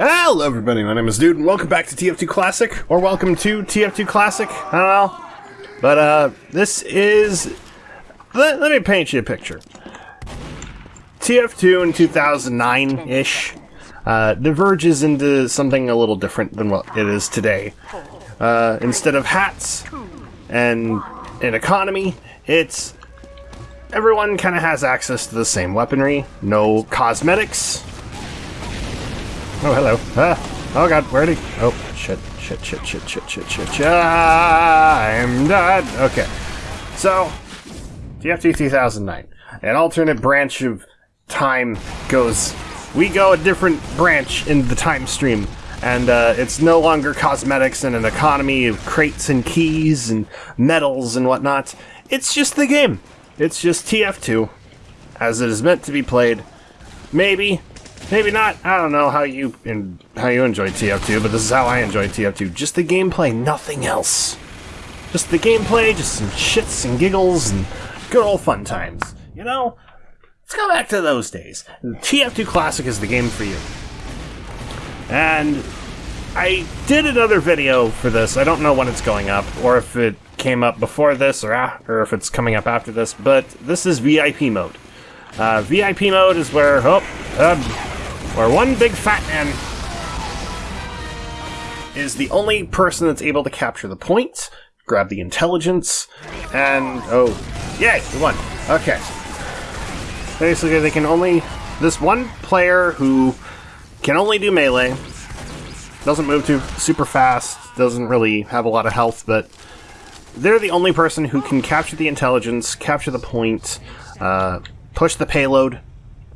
Hello, everybody. My name is Dude, and welcome back to TF2 Classic, or welcome to TF2 Classic. I don't know, but uh, this is. Let, let me paint you a picture. TF2 in 2009 ish uh, diverges into something a little different than what it is today. Uh, instead of hats and an economy, it's everyone kind of has access to the same weaponry, no cosmetics. Oh, hello. Ah. Oh, God, where'd he? Oh, shit, shit, shit, shit, shit, shit, shit, shit. I'm dead. Okay. So, TF2 2009. An alternate branch of time goes... We go a different branch in the time stream. And uh, it's no longer cosmetics and an economy of crates and keys and medals and whatnot. It's just the game. It's just TF2, as it is meant to be played. Maybe, maybe not. I don't know how you how you enjoy TF2, but this is how I enjoy TF2. Just the gameplay, nothing else. Just the gameplay, just some shits and giggles and good old fun times. You know, let's go back to those days. TF2 Classic is the game for you. And I did another video for this. I don't know when it's going up, or if it came up before this, or, or if it's coming up after this, but this is VIP mode. Uh, VIP mode is where, oh, uh, where one big fat man is the only person that's able to capture the point, grab the intelligence, and, oh, yay, we won. Okay. Basically, they can only, this one player who can only do melee, doesn't move too super fast, doesn't really have a lot of health, but they're the only person who can capture the intelligence, capture the point, uh, push the payload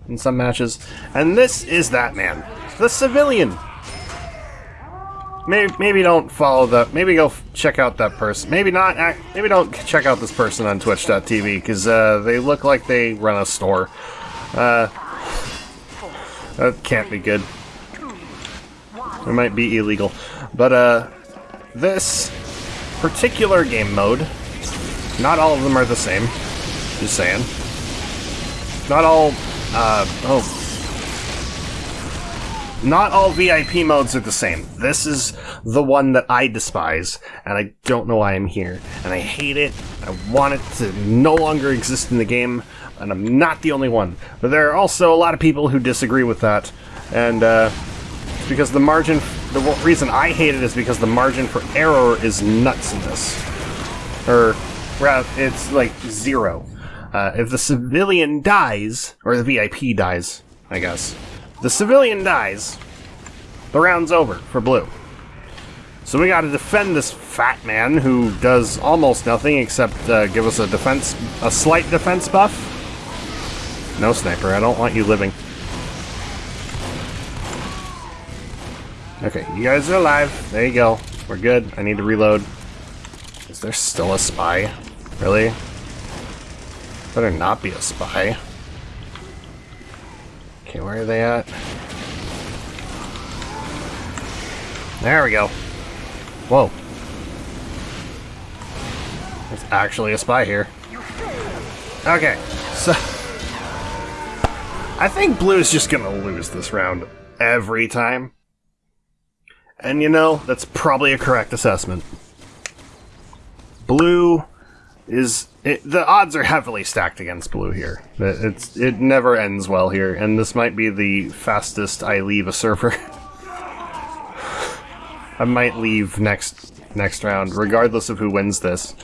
in some matches, and this is that man, the civilian. Maybe, maybe don't follow the. Maybe go check out that person. Maybe not. Maybe don't check out this person on Twitch.tv because uh, they look like they run a store. Uh, that can't be good. It might be illegal, but uh, this particular game mode, not all of them are the same. Just saying. Not all, uh, oh. Not all VIP modes are the same. This is the one that I despise, and I don't know why I'm here. And I hate it. I want it to no longer exist in the game, and I'm not the only one. But there are also a lot of people who disagree with that, and, uh, because the margin, the reason I hate it is because the margin for error is nuts in this. Or, rather, it's like zero. Uh, if the civilian dies, or the VIP dies, I guess, the civilian dies, the round's over for blue. So we gotta defend this fat man who does almost nothing except uh, give us a defense, a slight defense buff. No sniper, I don't want you living. Okay, you guys are alive. There you go. We're good. I need to reload. Is there still a spy? Really? Better not be a spy. Okay, where are they at? There we go. Whoa. There's actually a spy here. Okay, so... I think Blue's just gonna lose this round every time. And you know, that's probably a correct assessment. Blue is it, the odds are heavily stacked against blue here. It's it never ends well here, and this might be the fastest I leave a server. I might leave next next round, regardless of who wins this.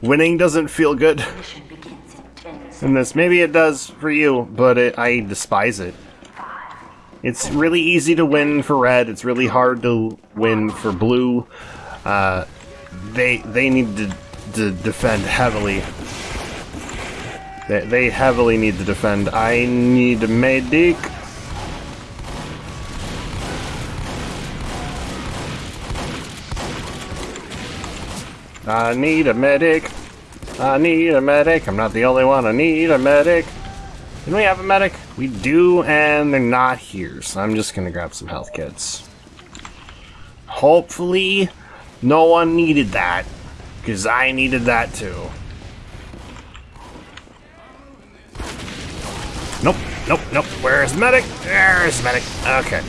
Winning doesn't feel good in this. Maybe it does for you, but it, I despise it. It's really easy to win for red. It's really hard to win for blue. Uh, they they need to, to defend heavily. They, they heavily need to defend. I need a medic. I need a medic. I need a medic. I'm not the only one. I need a medic. Can we have a medic? We do, and they're not here, so I'm just gonna grab some health kits. Hopefully, no one needed that, because I needed that too. Nope, nope, nope. Where's the medic? There's the medic. Okay.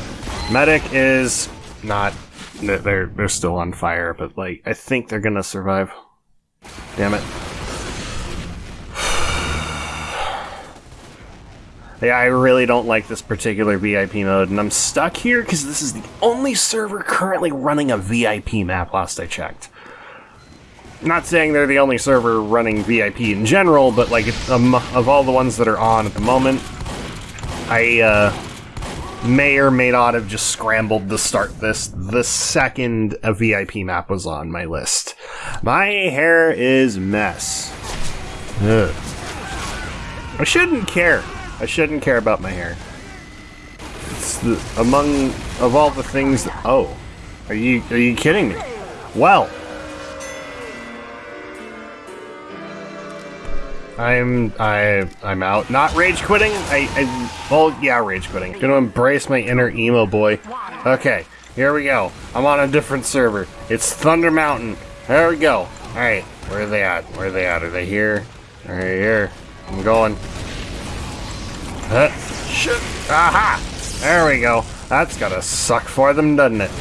Medic is not. They're they're still on fire, but like I think they're gonna survive. Damn it. Yeah, I really don't like this particular VIP mode, and I'm stuck here because this is the only server currently running a VIP map last I checked. Not saying they're the only server running VIP in general, but like um, of all the ones that are on at the moment, I uh, may or may not have just scrambled to start this the second a VIP map was on my list. My hair is mess. Ugh. I shouldn't care. I shouldn't care about my hair. It's the, among of all the things. That, oh, are you are you kidding me? Well, I'm I I'm out. Not rage quitting. I, I well yeah rage quitting. Gonna embrace my inner emo boy. Okay, here we go. I'm on a different server. It's Thunder Mountain. There we go. All right, where are they at? Where are they at? Are they here? Are they here. I'm going. Huh? Shit. Aha! There we go. That's gotta suck for them, doesn't it?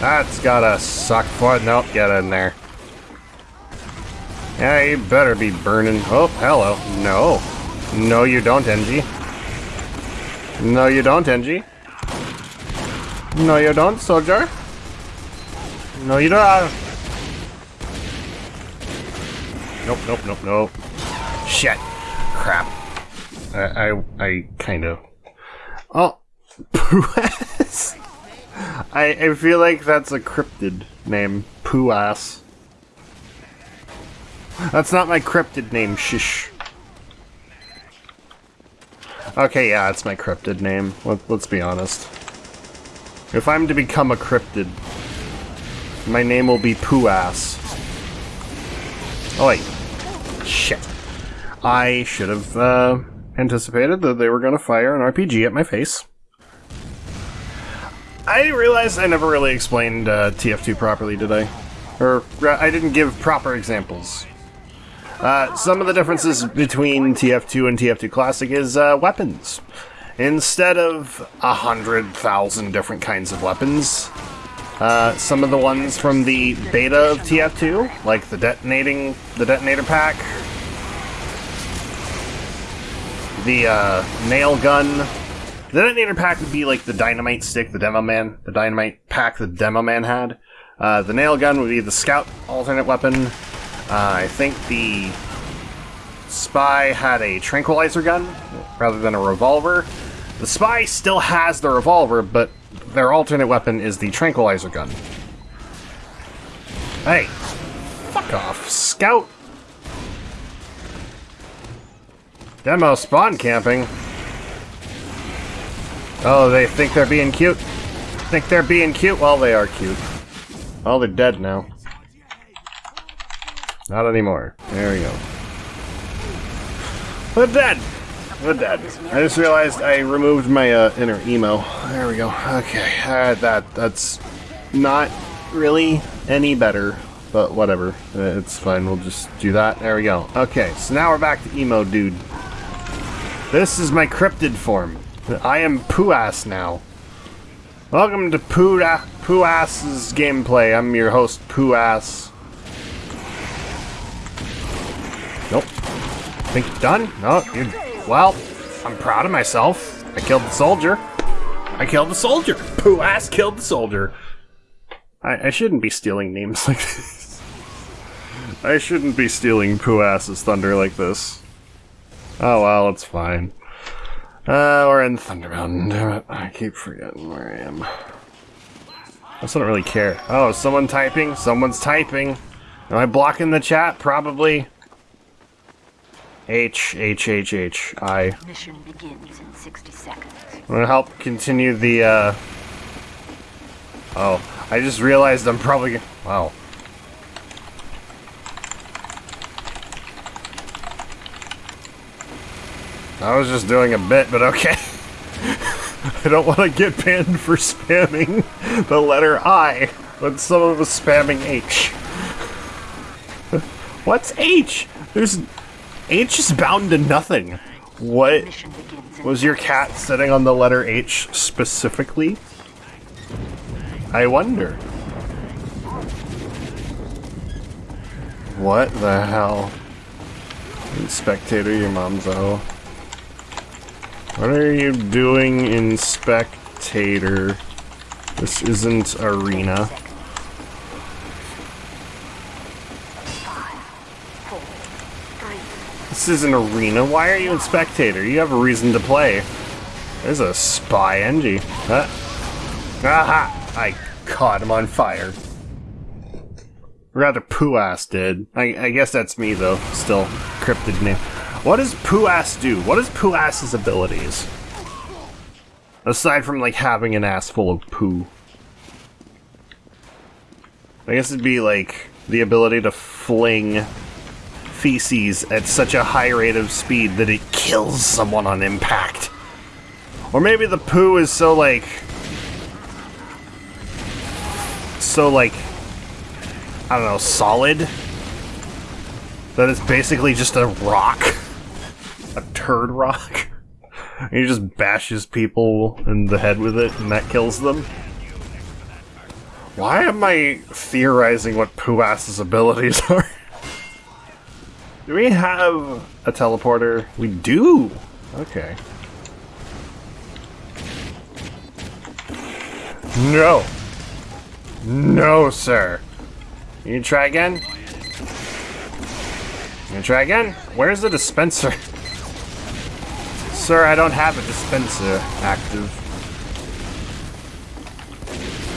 That's gotta suck for... Nope, get in there. Yeah, you better be burning. Oh, hello. No. No, you don't, Engie. No, you don't, Engie. No, you don't, soldier. No, you don't. Ah. Nope, nope, nope, nope. Shit crap. I, I, I kind of. Oh, Puas. I, I feel like that's a cryptid name. Puas. That's not my cryptid name, shish. Okay, yeah, it's my cryptid name. Let, let's be honest. If I'm to become a cryptid, my name will be Puas. Oh wait. Shit. I should have uh, anticipated that they were going to fire an RPG at my face. I realized I never really explained uh, TF2 properly, did I? Or I didn't give proper examples. Uh, some of the differences between TF2 and TF2 Classic is uh, weapons. Instead of a hundred thousand different kinds of weapons, uh, some of the ones from the beta of TF2, like the detonating, the detonator pack, the uh, nail gun. The detonator pack would be like the dynamite stick the demo man, the dynamite pack the demo man had. Uh, the nail gun would be the scout alternate weapon. Uh, I think the spy had a tranquilizer gun rather than a revolver. The spy still has the revolver, but their alternate weapon is the tranquilizer gun. Hey, fuck off, scout Demo spawn camping. Oh, they think they're being cute? Think they're being cute? Well, they are cute. Oh, they're dead now. Not anymore. There we go. They're dead! They're dead. I just realized I removed my uh, inner emo. There we go. Okay, uh, that that's not really any better, but whatever. It's fine. We'll just do that. There we go. Okay, so now we're back to emo dude. This is my cryptid form. I am Poo-Ass now. Welcome to Poo-Ass's gameplay. I'm your host, Puas. Nope. Think you're done? No, you Well, I'm proud of myself. I killed the soldier. I killed the soldier. Puas killed the soldier. I, I shouldn't be stealing names like this. I shouldn't be stealing Puas's thunder like this. Oh well, it's fine. Uh, we're in Thunder Mountain, damn it. I keep forgetting where I am. I just don't really care. Oh, someone typing? Someone's typing. Am I blocking the chat? Probably. H, H, H, H, I. Mission begins in 60 seconds. I'm gonna help continue the, uh... Oh, I just realized I'm probably... Wow. I was just doing a bit, but okay. I don't want to get banned for spamming the letter I when someone was spamming H. What's H? There's... H is bound to nothing. What in was your cat sitting on the letter H specifically? I wonder. What the hell? Spectator, your mom's a hoe. What are you doing in Spectator? This isn't Arena. This is an Arena. Why are you in Spectator? You have a reason to play. There's a spy Engie. Huh? Aha! I caught him on fire. Rather, Poo-Ass did. I, I guess that's me, though. Still, cryptid name. What does Poo-Ass do? What is Poo-Ass's abilities? Aside from, like, having an ass full of poo. I guess it'd be, like, the ability to fling feces at such a high rate of speed that it kills someone on impact. Or maybe the poo is so, like... So, like... I don't know, solid? That it's basically just a rock. A turd rock. And he just bashes people in the head with it, and that kills them. Why am I theorizing what Poo-Ass's abilities are? Do we have a teleporter? We do! Okay. No! No, sir! You try again? You try again? Where's the dispenser? Sir, I don't have a dispenser active.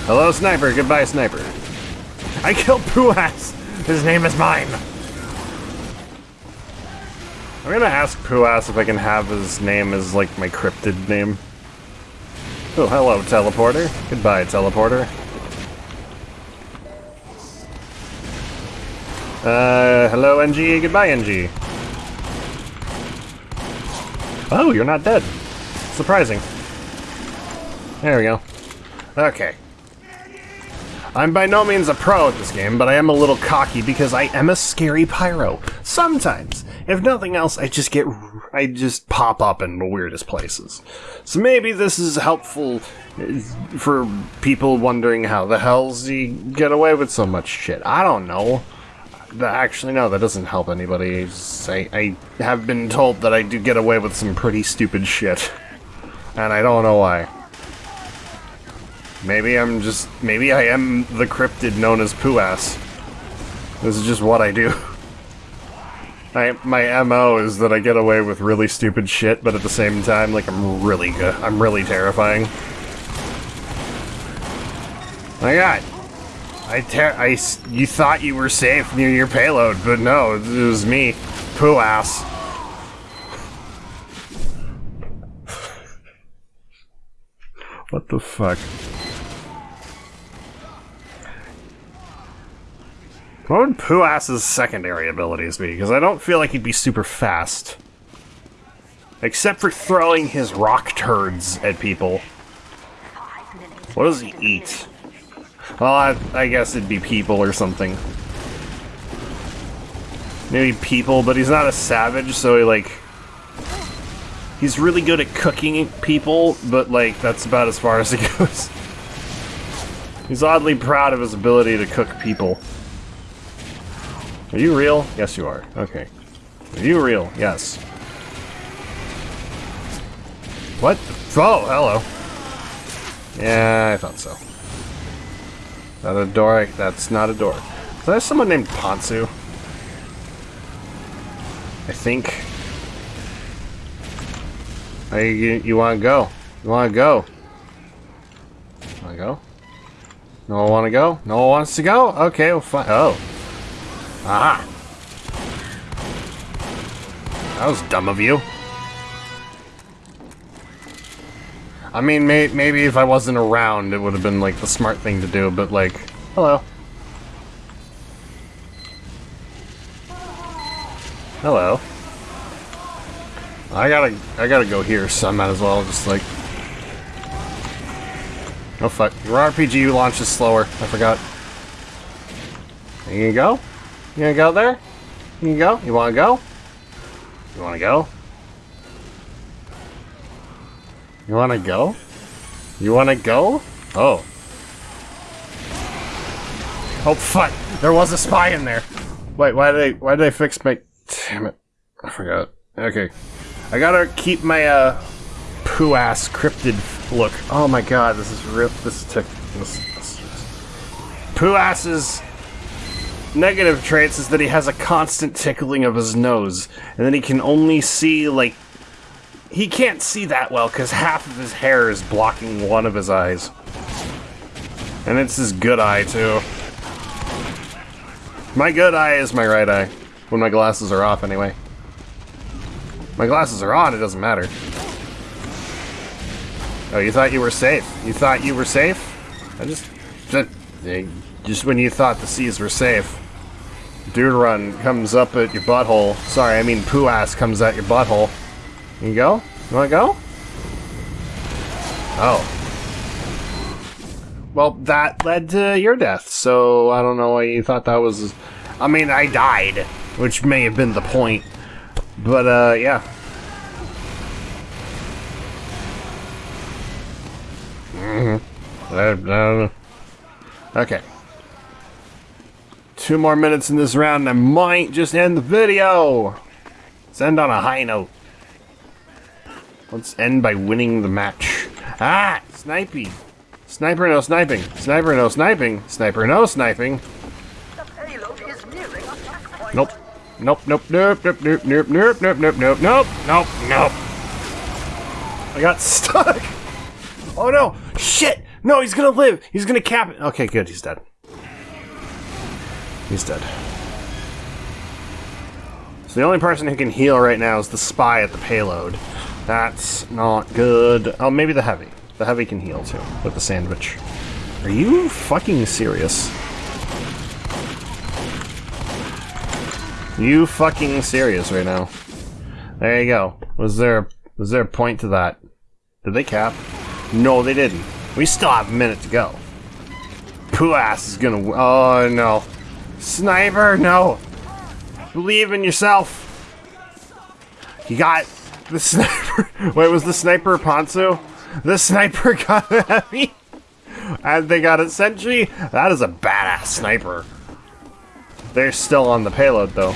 Hello, sniper. Goodbye, sniper. I killed Poo-Ass! His name is mine! I'm gonna ask Poo-Ass if I can have his name as, like, my cryptid name. Oh, hello, teleporter. Goodbye, teleporter. Uh, hello, Engie. Goodbye, Engie. Oh, you're not dead. Surprising. There we go. Okay. I'm by no means a pro at this game, but I am a little cocky because I am a scary pyro. Sometimes. If nothing else, I just get. I just pop up in the weirdest places. So maybe this is helpful uh, for people wondering how the hell's he get away with so much shit. I don't know. Actually, no, that doesn't help anybody. I, I have been told that I do get away with some pretty stupid shit. And I don't know why. Maybe I'm just. Maybe I am the cryptid known as Poo-Ass. This is just what I do. I, my MO is that I get away with really stupid shit, but at the same time, like, I'm really good. I'm really terrifying. My god. I ter- I you thought you were safe near your payload, but no, it was me. Poo-Ass. what the fuck? What would Poo-Ass's secondary abilities be? Because I don't feel like he'd be super fast. Except for throwing his rock turds at people. What does he eat? Well, I, I guess it'd be people or something. Maybe people, but he's not a savage, so he, like... He's really good at cooking people, but, like, that's about as far as it goes. He's oddly proud of his ability to cook people. Are you real? Yes, you are. Okay. Are you real? Yes. What? Oh, hello. Yeah, I thought so. That a door? That's not a door. Is there someone named Ponsu? I think. You, you want to go? You want to go? Want to go? No one want to go? No one wants to go? Okay, well, fine. Oh. Aha. That was dumb of you. I mean, may maybe if I wasn't around, it would have been like the smart thing to do. But like, hello, hello. I gotta, I gotta go here, so I might as well just like. Oh fuck! Your RPG launches slower. I forgot. There You go? You gonna go there? You go? You wanna go? You wanna go? You wanna go? You wanna go? Oh. Oh fuck! There was a spy in there. Wait, why did they why did they fix my damn it. I forgot. Okay. I gotta keep my uh poo ass cryptid look. Oh my god, this is real this is tick this, this Poo ass's negative traits is that he has a constant tickling of his nose, and then he can only see like he can't see that well because half of his hair is blocking one of his eyes. And it's his good eye, too. My good eye is my right eye. When my glasses are off, anyway. My glasses are on, it doesn't matter. Oh, you thought you were safe? You thought you were safe? I just... Just, just when you thought the seas were safe. Dude run comes up at your butthole. Sorry, I mean poo ass comes at your butthole. You go? You wanna go? Oh. Well, that led to your death, so I don't know why you thought that was... I mean, I died, which may have been the point. But, uh, yeah. Don't know. Okay. Two more minutes in this round and I might just end the video! Let's end on a high note. Let's end by winning the match. Ah! Snipey! Sniper no sniping. Sniper no sniping. Sniper no sniping. Nope. Nope, nope, nope, nope, nope, nope, nope, nope, nope, nope, nope, nope, nope. I got stuck. Oh no! Shit! No, he's gonna live! He's gonna cap it! Okay, good, he's dead. He's dead. So the only person who can heal right now is the spy at the payload. That's not good. Oh, maybe the heavy. The heavy can heal too, with the sandwich. Are you fucking serious? You fucking serious right now? There you go. Was there was there a point to that? Did they cap? No, they didn't. We still have a minute to go. Poo ass is gonna. Oh no, sniper, no. Believe in yourself. You got the sniper. Wait, was the sniper Ponzu? The sniper got heavy. And they got a sentry. That is a badass sniper. They're still on the payload though.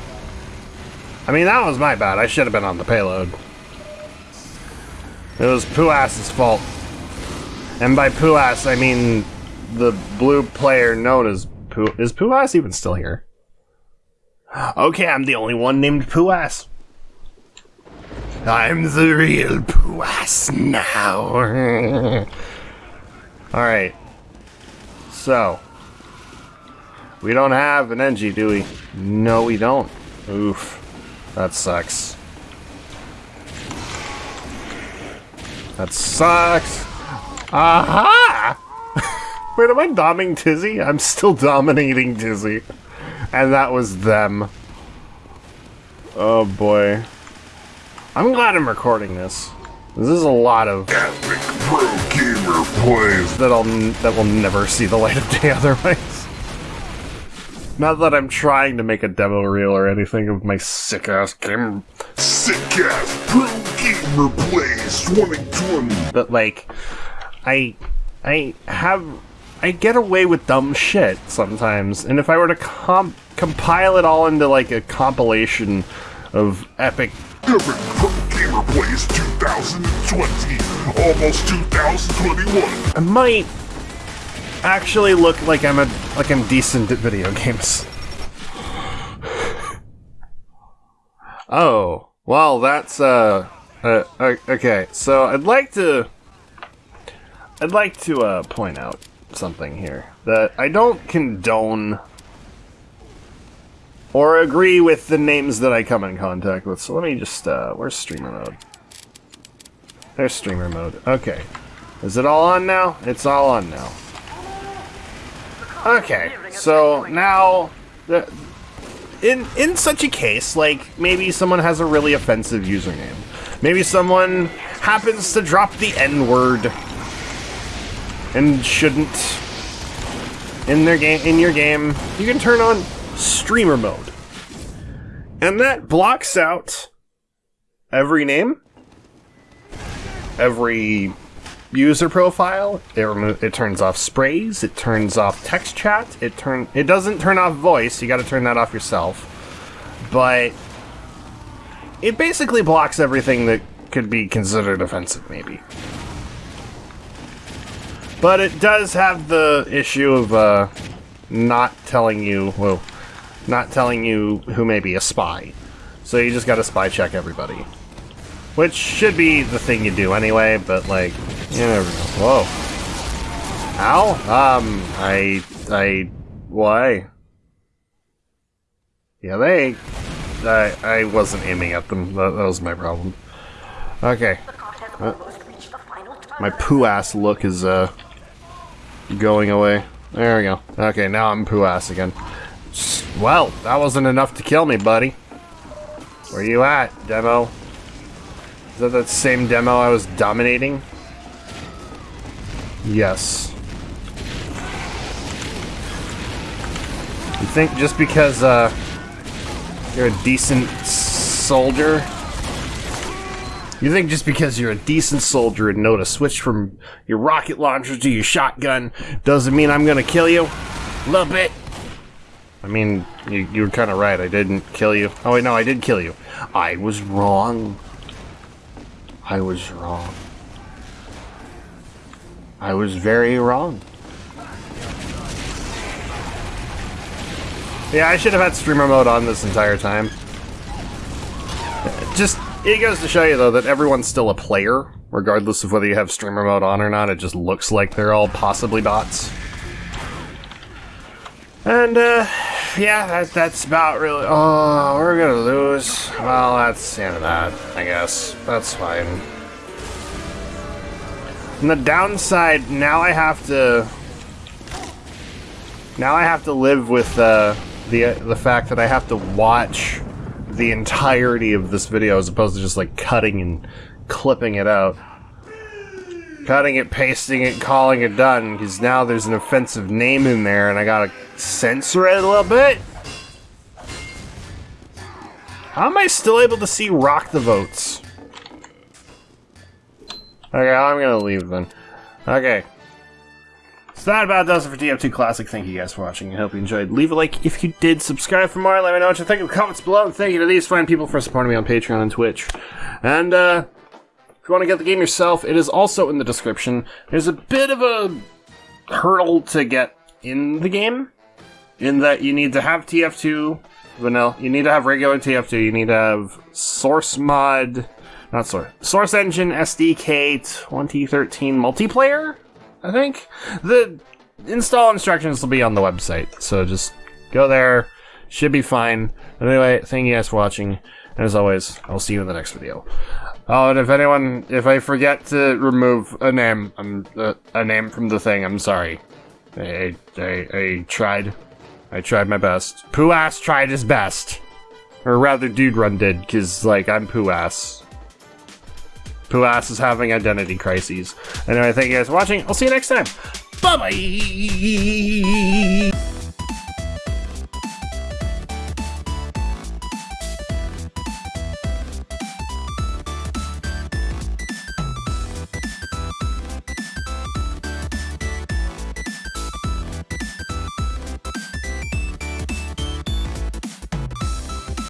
I mean, that was my bad. I should have been on the payload. It was Pooass's fault. And by Pooass, I mean the blue player known as Poo. Is Pooass even still here? Okay, I'm the only one named Pooass. I'm the real Pooass now. Alright. So. We don't have an Engie, do we? No, we don't. Oof. That sucks. That sucks. Aha! Wait, am I doming Tizzy? I'm still dominating Tizzy. And that was them. Oh boy. I'm glad I'm recording this. This is a lot of Epic Pro Gamer plays. that'll that will never see the light of day otherwise. Not that I'm trying to make a demo reel or anything of my sick ass game, Sick ass Pro Gamer plays 2020. but like, I, I have, I get away with dumb shit sometimes, and if I were to comp compile it all into like a compilation of epic, Epic Pro Gamer plays 2020. Almost 2021. I might actually look like I'm a like I'm decent at video games. Oh, well, that's uh, uh, okay. So I'd like to, I'd like to uh, point out something here that I don't condone or agree with the names that I come in contact with. So let me just, uh, where's streamer mode? There's streamer mode. Okay. Is it all on now? It's all on now. Okay, so now, in in such a case, like maybe someone has a really offensive username, maybe someone happens to drop the N word and shouldn't in their game in your game, you can turn on streamer mode, and that blocks out every name, every user profile. It it turns off sprays. It turns off text chat. It turn it doesn't turn off voice. You got to turn that off yourself. But it basically blocks everything that could be considered offensive, maybe. But it does have the issue of uh, not telling you, well, not telling you who may be a spy. So you just got to spy check everybody. Which should be the thing you do anyway, but like, you we go. Whoa. Ow? Um, I, I, why? Yeah, they, I, I wasn't aiming at them. That, that was my problem. Okay. My poo ass look is, uh, going away. There we go. Okay, now I'm poo ass again. Well, that wasn't enough to kill me, buddy. Where you at, demo? Is that that same demo I was dominating? Yes. You think just because, uh, you're a decent soldier? You think just because you're a decent soldier and know to switch from your rocket launcher to your shotgun doesn't mean I'm gonna kill you? Little bit. I mean, you, you were kind of right. I didn't kill you. Oh, wait, no, I did kill you. I was wrong. I was wrong. I was very wrong. Yeah, I should have had streamer mode on this entire time. Just, it goes to show you, though, that everyone's still a player, regardless of whether you have streamer mode on or not. It just looks like they're all possibly bots. And, uh, yeah, that, that's about really. Oh, we're gonna lose. Well, that's the end of that, I guess. That's fine. And the downside, now I have to. Now I have to live with uh, the the fact that I have to watch the entirety of this video as opposed to just like cutting and clipping it out. Cutting it, pasting it, calling it done, because now there's an offensive name in there and I gotta censor it a little bit. How am I still able to see Rock the Votes? Okay, I'm gonna leave then. Okay. So that about does it for TF2 Classic. Thank you guys for watching. I hope you enjoyed. Leave a like if you did. Subscribe for more. Let me know what you think in the comments below. And thank you to these fine people for supporting me on Patreon and Twitch. And, uh, if you want to get the game yourself, it is also in the description. There's a bit of a hurdle to get in the game, in that you need to have TF2 vanilla. You need to have regular TF2. You need to have source mod, not source, source engine SDK 2013 multiplayer. I think the install instructions will be on the website, so just go there. Should be fine. But anyway, thank you guys for watching. And as always, I'll see you in the next video. Oh, and if anyone, if I forget to remove a name, uh, a name from the thing. I'm sorry. I, I, I tried. I tried my best. Poo ass tried his best, or rather, dude run did, cause like I'm poo ass. Poo ass is having identity crises. Anyway, thank you guys for watching. I'll see you next time. Bye bye.